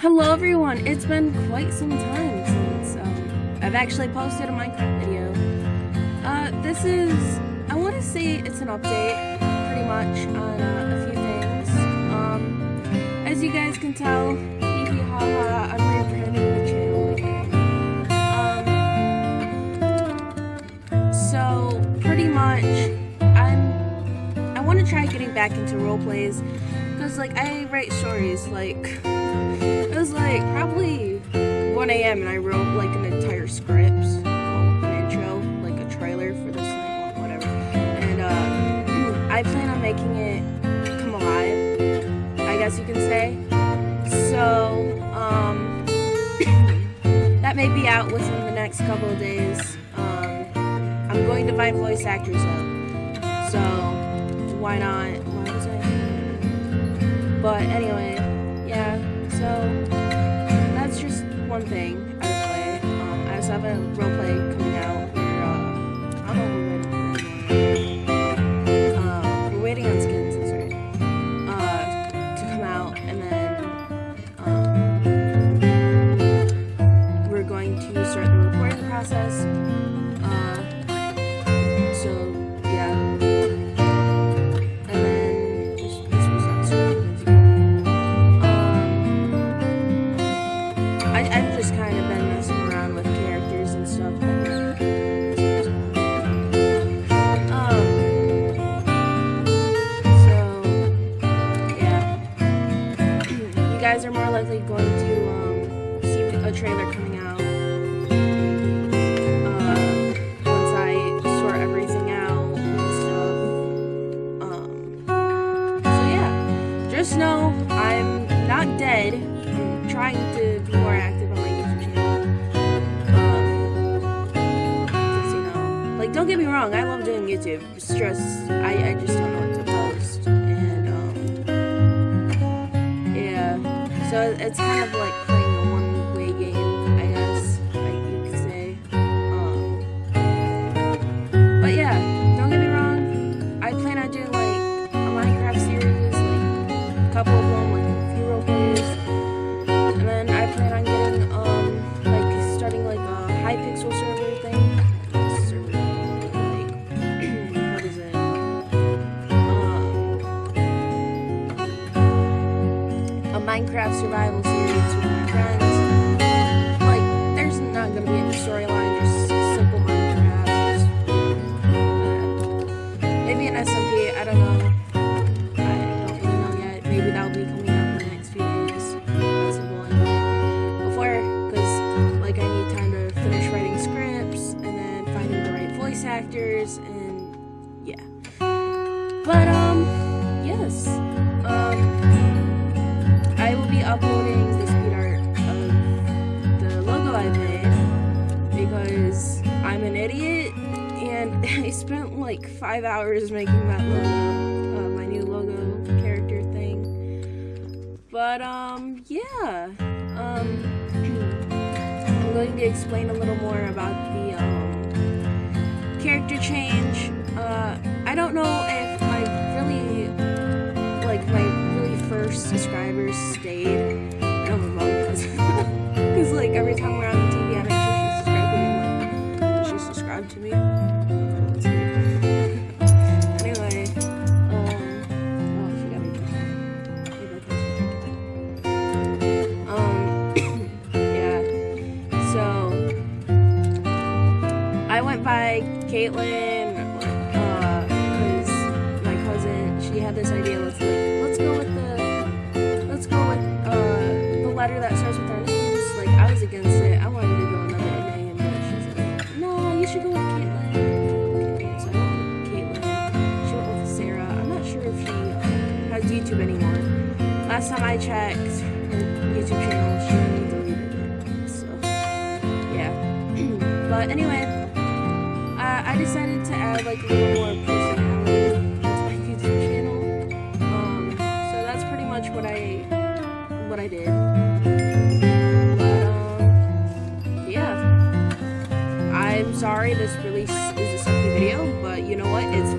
Hello everyone, it's been quite some time since um, I've actually posted a Minecraft video. Uh, this is, I want to say it's an update, pretty much, on uh, a few things. Um, as you guys can tell, hee I'm rebranding the channel again. Um, so, pretty much, I'm, I want to try getting back into roleplays, because, like, I write stories, like it was like probably 1 a.m. and I wrote like an entire script, an intro, like a trailer for this thing, whatever. And uh, I plan on making it come alive, I guess you can say. So, um, that may be out within the next couple of days. Um, I'm going to find voice actors up. So, why not? But anyway, yeah, so that's just one thing out of the way. Um, I also have a roleplay guys are more likely going to um, see a trailer coming out uh, once I sort everything out and stuff. Um, so yeah, just know I'm not dead. I'm trying to be more active on my YouTube channel. Um, you know, like don't get me wrong, I love doing YouTube. It's just I, I just don't know So it's kind of like Minecraft survival series with my friends. Like, there's not gonna be any storyline, just simple Minecraft. uh, maybe an SMP, I don't know. I don't really know yet. Maybe that'll be coming out in the next few days. Possible. Before, because, like, I need time to finish writing scripts and then finding the right voice actors and, yeah. But, um, yes. I'm an idiot and I spent like five hours making that logo, uh, my new logo character thing. But um, yeah, um, I'm going to explain a little more about the um, character change. Uh, I don't know if I really like my really first subscribers stayed. Because like every time we're on By Caitlin. Uh, my cousin, she had this idea. Let's like let's go with the, let's go with the letter that starts with our names, like, I was against it. I wanted to go another name, but she's like, no, you should go with Caitlin. So Caitlin. She went with Sarah. I'm not sure if she has YouTube anymore. Last time I checked her YouTube channel, she deleted it. So, yeah. but anyway, uh, I decided to add, like, a little more personality into my YouTube channel. Um, so that's pretty much what I, what I did. But, um, yeah. I'm sorry this release is a sucky video, but you know what? It's